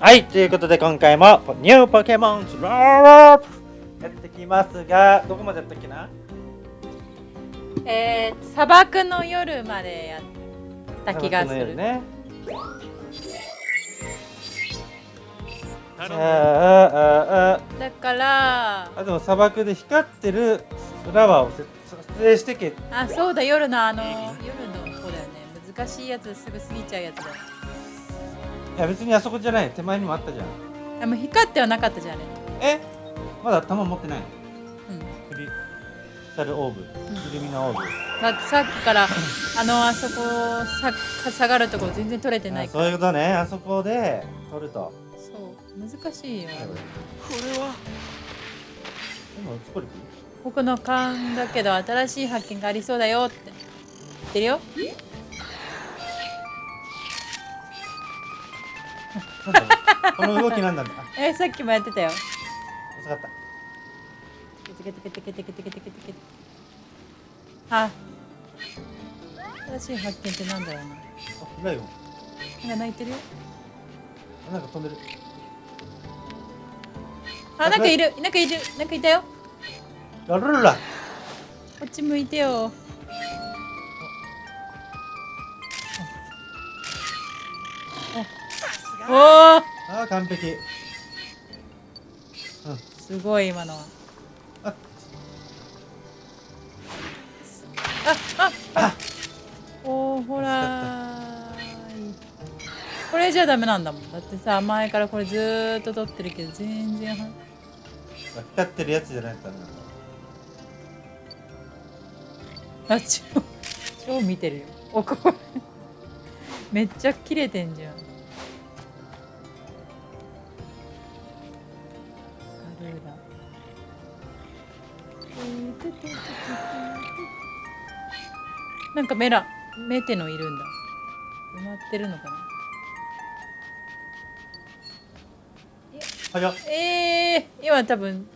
はい、ということで今回もニューポケモンスロープやってきますが、どこまでやったっけな？えー、砂漠の夜までやった気がする。ね。あーあーあーだからあ、あでも砂漠で光ってるフラワーをせ撮影してけ。あそうだ夜のあの夜の子だよね難しいやつすぐ過ぎちゃうやつだいや別にあそこじゃない、手前にもあったじゃん。でも光ってはなかったじゃんねえ？まだ弾持ってない。のうん。クリスタルオーブ、イルミナオーブ。だってさっきからあのあそこさ下がるとこ全然取れてない。あそういうことね、あそこで撮ると。そう。難しいよ。これは。でもスコリ僕の勘だけど新しい発見がありそうだよって。言ってるよ？この動きなんだ。あえさっきもやってたよ。遅かった。テケテケテケテケテケテケテケあ新しい発見ってなんだろうなあライオンなんか泣いてるよあなんか飛んでるあなんかいるなんかいるなんかいたよラルルラこっち向いてよおおあー完璧。すごい今のは。あ。ああ。おおほらこれじゃダメなんだもん。だってさ前からこれずーっと撮ってるけど全然は。光ってるやつじゃないとダメなあ超超見てるよ。おこれ。めっちゃ切れてんじゃんなんかメラメテのいるんだ。埋まってるのかな？早っ。えー、今多分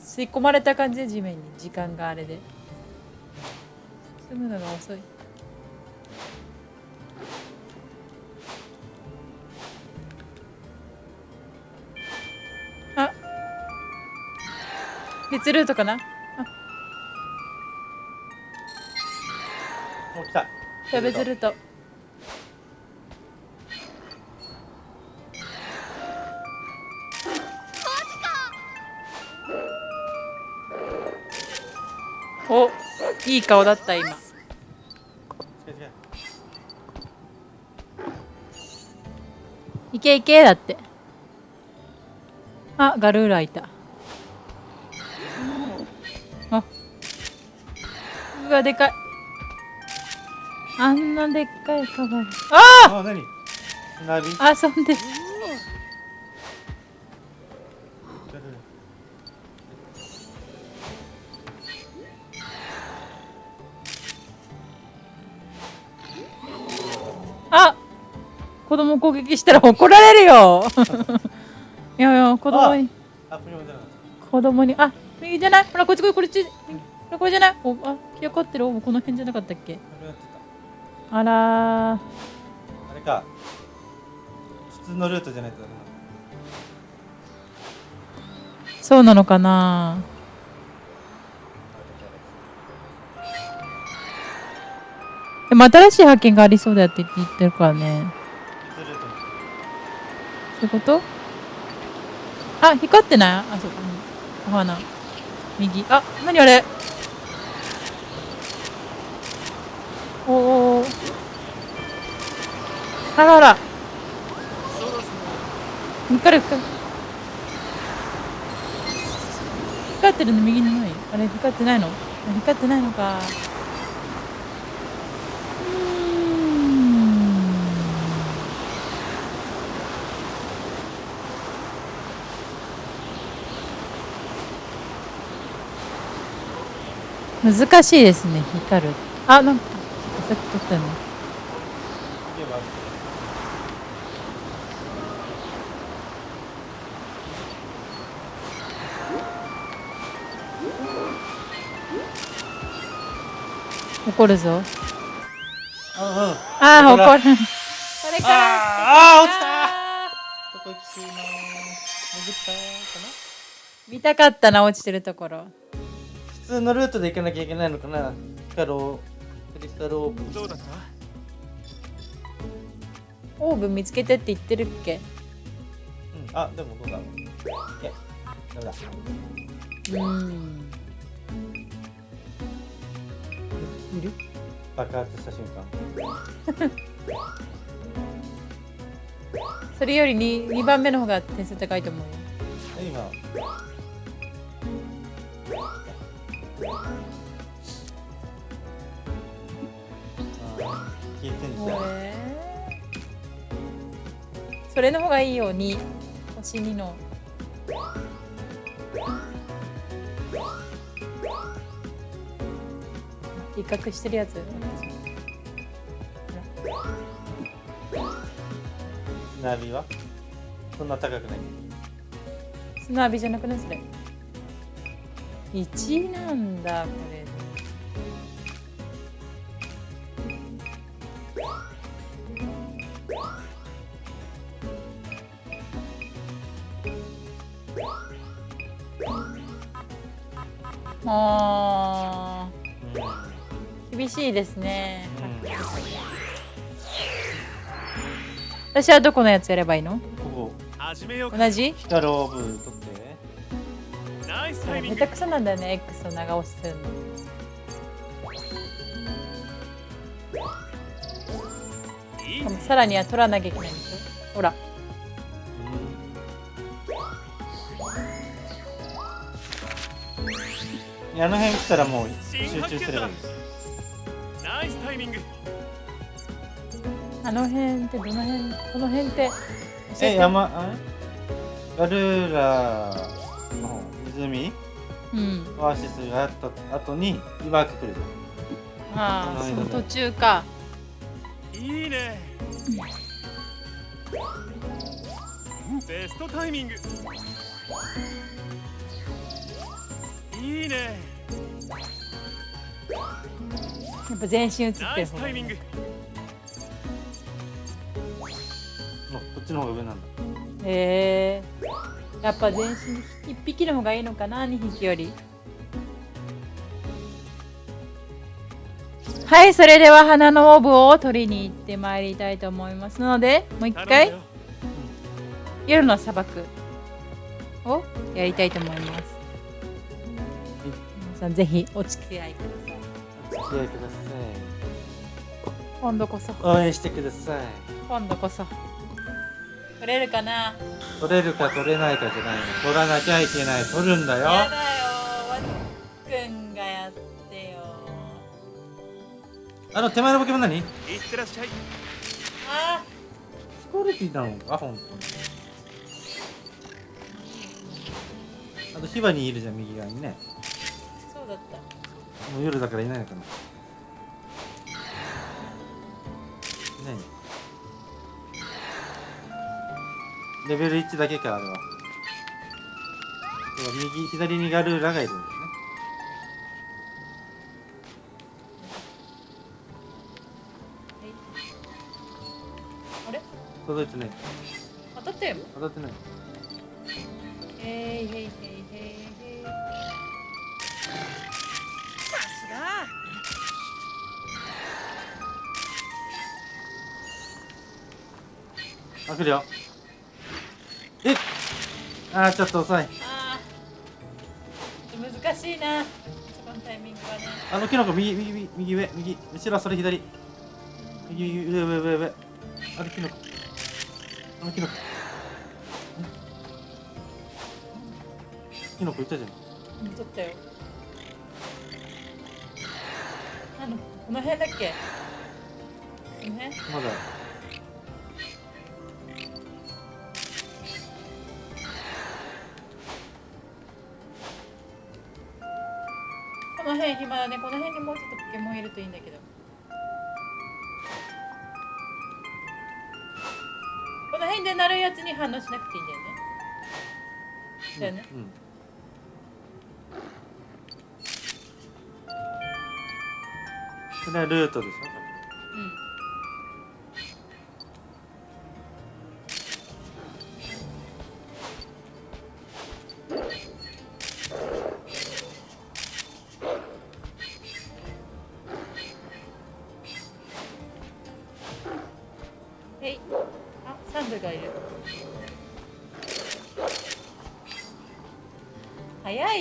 吸い込まれた感じで地面に。時間があれで。進むのが遅い別ルートかな？あ。お来た。じゃあ別ルート。おいい顔だった今。いけいけだって。あガルーラいたうわでかい。あんなでっかいカバルああ何？遊んでるあ！子供攻撃したら怒られるよ。いやいや子供に。子供に。あ右じゃない？ほらこっちこれこっち。これこれじゃない？おあ気かってる？おこの辺じゃなかったっけ？あらあれか。普通のルートじゃないとダメなの。そうなのかな？でも新しい発見がありそうだって言ってるからね。そういうこと？あ光ってない？あそうかうん。お花。右。あ何あれ？おおあらあら光る光る光ってるの右のないあれ光ってないの？光ってないのか。うん。難しいですね光る。あなんかさっき撮ったの。怒るぞ。ああ。怒る。それから。あーあー落ちた。ときの潜ったかな？見たかったな落ちてるところ。普通のルートで行かなきゃいけないのかな？ヒカロクリスタルオーブンどうだったオーブン見つけてって言ってるっけ？うん、あでもどうだえダメだ。うん。いる？爆発した瞬間。それより 2, 2番目の方が点数高いと思うよ。え今消えてんじゃん。これそれの方がいいよ2星2の。威嚇してるやつ。ナビは？そんな高くない？砂浴びじゃなくないそれ？1なんだこれもうう厳しいですね。ん、うん、私はどこのやつやればいいの？ここ同じ？ヒカローブ取って。ナイスタイミング下手くそなんだよね X を長押しするの。いいしかもさらには取らなきゃいけないんでしょ？ほらあの辺来たらもう集中すればいいナイスタイミングあの辺ってどの辺この辺って。教え山あれ？ガルーラの湖うん。オアシスがあった後に岩が来るじああこの間ねその途中か。いいね。ベストタイミングいいね。やっぱ全身映ってナイる方がいいスタイミング。こっちの方が上なんだ。へえ。やっぱ全身一匹の方がいいのかな二匹より。はいそれでは花のオーブを取りに行ってまいりたいと思いますのでもう一回。夜の砂漠をやりたいと思います。皆さんぜひお付き合いください。お付き合いくだ今度こそ。さい応援してください。今度こそ。取れるかな？取れるか取れないかじゃないの。取らなきゃいけない。取るんだよ。やだよ。わっくんがやってよ。あの手前のポケモン何？いってらっしゃい。あスコーレティなのか？本当に。あとヒバにいるじゃん右側にねそうだった。もう夜だからいないのかな。いないレベル1だけかあれは。右左にガルーラがいるんだよね。あれ？届いてない。当たったよ当たってない。へいへいへいあ来るよ。えっ。あーちょっと遅い。あー。難しいな。そこのタイミングはね。あのキノコ右右右右上右。後ろはそれ左。右右上上上上。あれキノコ。あのキノコ。キノコいたじゃん。うん。取ったよ。あのこの辺だっけ？この辺？まだ辺暇だねこの辺にもうちょっとポケモンいるといいんだけど。この辺で鳴るやつに反応しなくていいんだよね。だよね。うんこれはルートでしょ？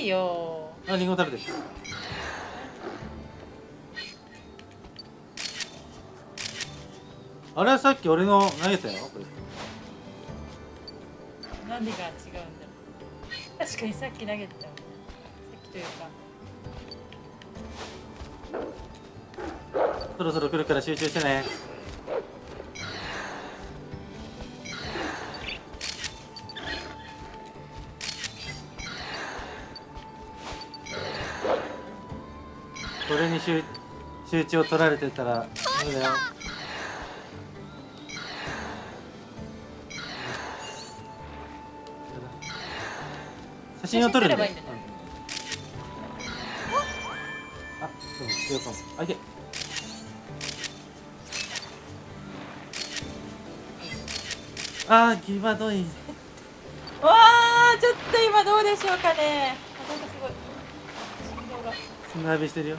いよ。あリンゴ食べてる？あれはさっき俺の投げたよ。何が違うんだろう。確かにさっき投げてたさっきというか。そろそろ来るから集中してねこれに集集中を取られてたらダメだよ写真を撮るんだよ写真撮ればいいんあ、そう、強かも。あ、いけ。あー、ギバドイン。わあちょっと今どうでしょうかね動が砂浴びしてるよ。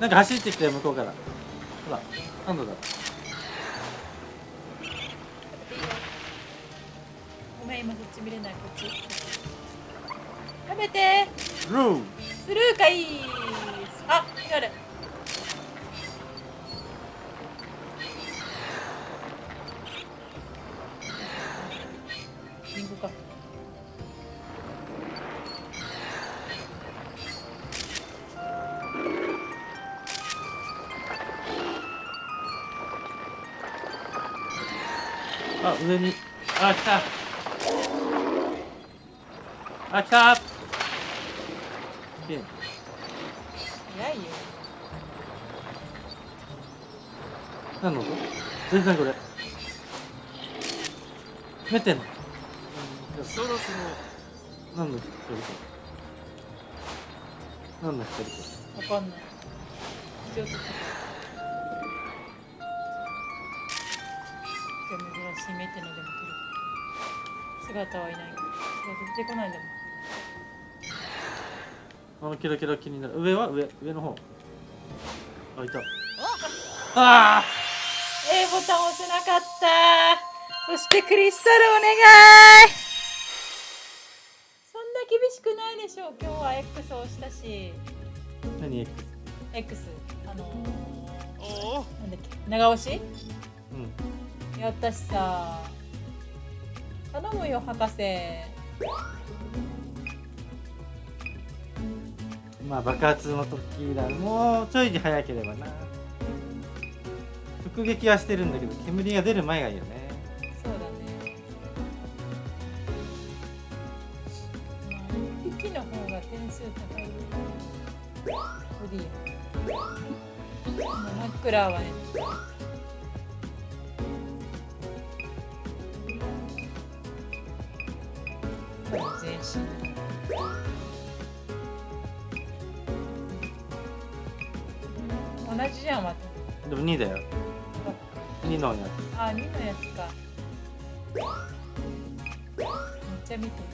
なんか走ってきたよ、向こうから。ほら、何度だ。ごめん今そっち見れないこっち食べてルースルーかいあなる早いよ何の？音全然これ。メテン。そろそろ何の一人か。何の一人か。わかんないちょっとじゃあ珍しいメテのでも撮る姿はいないけど出てこないんだもんあのキラキラ気になる。上は？上、上の方。あ、いた。ああ A ボタン押せなかった。そしてクリスタルお願い。そんな厳しくないでしょう。今日は X 押したし。何？X? X あのおおー、なんだっけ？長押し？うん。やったしさ。頼むよ博士まあ爆発の時だ。もうちょい早ければな。直撃はしてるんだけど、煙が出る前がいいよね。そうだねまあ一匹の方が点数高いよボディもう真っ暗はねじじゃんまたでも2だよ。2のやあ、2のやつか。めっちゃ見てる。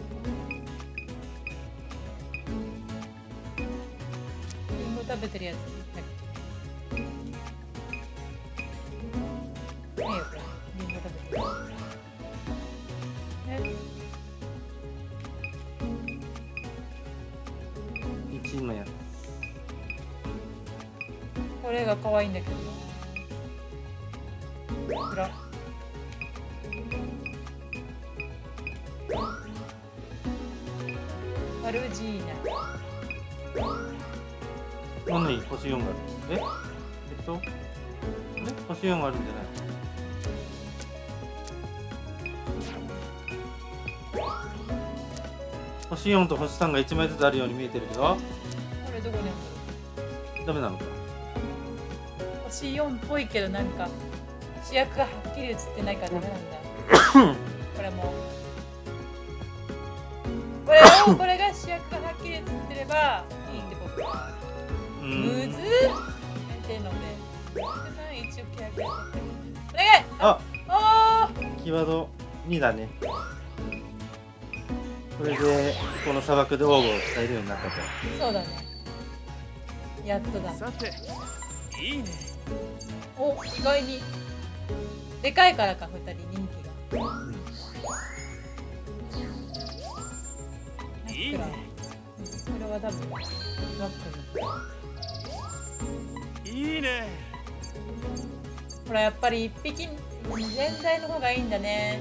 リンゴ食べてるやつ。はい。ねえよ、これ。リンゴ食べてる。え、つ。1のやつ。これが可愛いんだけど。パルジーナ。何星4があるえ？えっと？え？星4があるんじゃない？星4と星3が1枚ずつあるように見えてるけど。これどこにある？ダメなのか星4っぽいけどなんか主役がはっきり映ってないからダメなんだ。これも。これを これが主役がはっきり映ってればいいってこと。かうむずっ。てので一応契約やってお願い。あ。おー。キーワード2だね。これでこの砂漠で王を使えるようになったと。そうだね。やっとだ。さていいねおお意外に。でかいからか2人人気が。いいね。うんこれは多分バックいいね。のほらやっぱり一匹全体の方がいいんだね。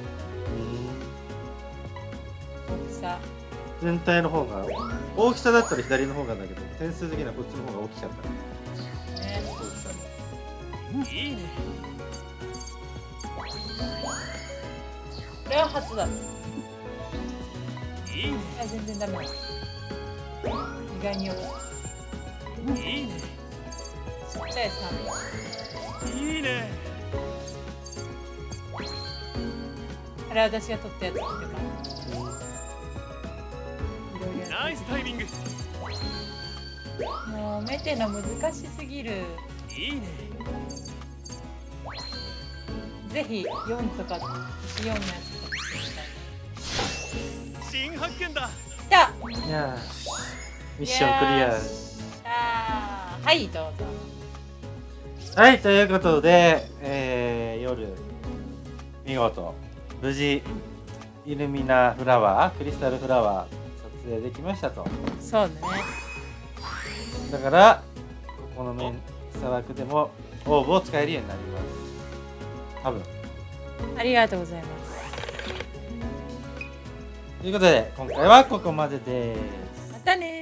大きさ。全体の方が大きさだったら左の方がだけど点数的にはこっちの方が大きかったいいね。これは初だいいいねや全然ダメだ意外に大きい。いいね。ちっちゃいサメいいねあれ私が撮ったやつってかいろいろやナイスタイミング。るもうメテの難しすぎるいいね。ぜひ4とか4のやつ。とかしてみたい新発見だ。いやーミッションクリア。よっし。ゃーはいどうぞ。はいということで、えー、夜見事無事イルミナフラワークリスタルフラワー撮影できましたと。そうね。だからここの面砂漠でもオーブを使えるようになります。多分。ありがとうございます。ということで今回はここまでです。またねー